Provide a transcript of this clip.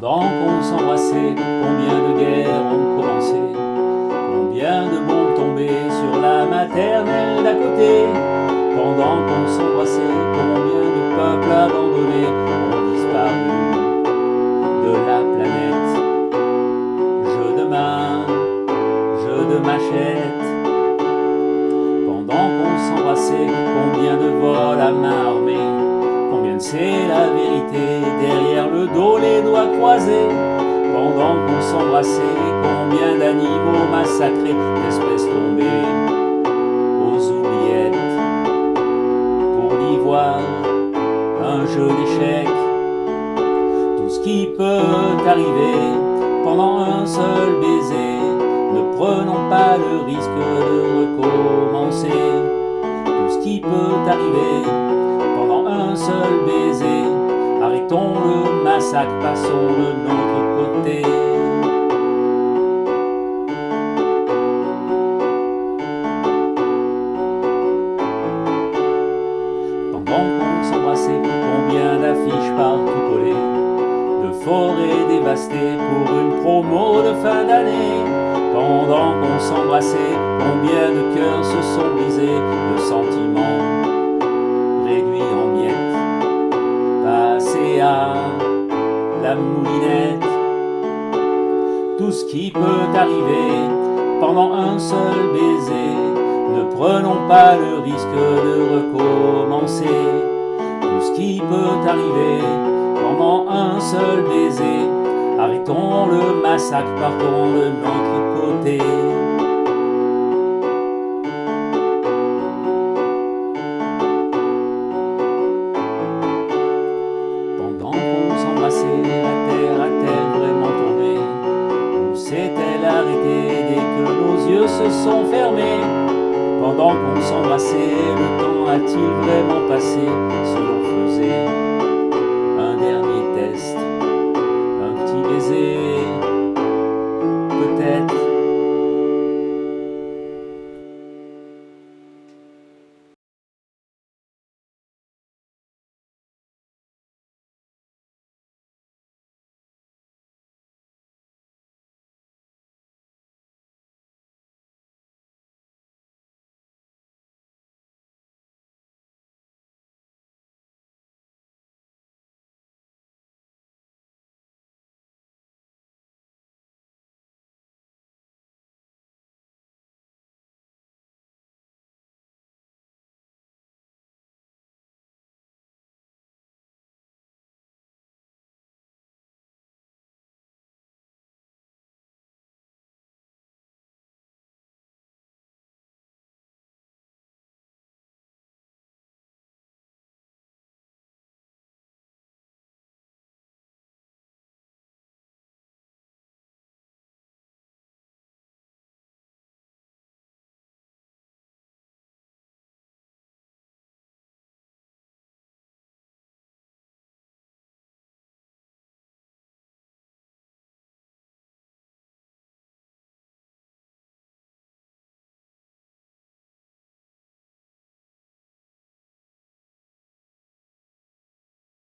Pendant qu'on s'embrassait, combien de guerres ont commencé Combien de bombes tombaient sur la maternelle d'à côté. Pendant qu'on s'embrassait, combien de peuples abandonnés ont disparu de la planète. Jeu de main, jeu de machette croisés Pendant qu'on s'embrassait, combien d'animaux massacrés, d'espèces tombées aux oubliettes. Pour l'ivoire, un jeu d'échecs. Tout ce qui peut arriver pendant un seul baiser Ne prenons pas le risque de recommencer. Tout ce qui peut arriver pendant un seul baiser Arrêtons le massacre, passons de notre côté. Pendant qu'on s'embrassait, combien d'affiches partout collées. De forêts dévastées pour une promo de fin d'année. Pendant qu'on s'embrassait, combien de cœurs se sont brisés De ce qui peut arriver. Pendant un seul baiser ne prenons pas le risque de recommencer. Tout ce qui peut arriver pendant un seul baiser Arrêtons le massacre, partons de notre côté sont fermés Pendant qu'on s'embrassait, le temps a-t-il vraiment passé? Si l'on faisait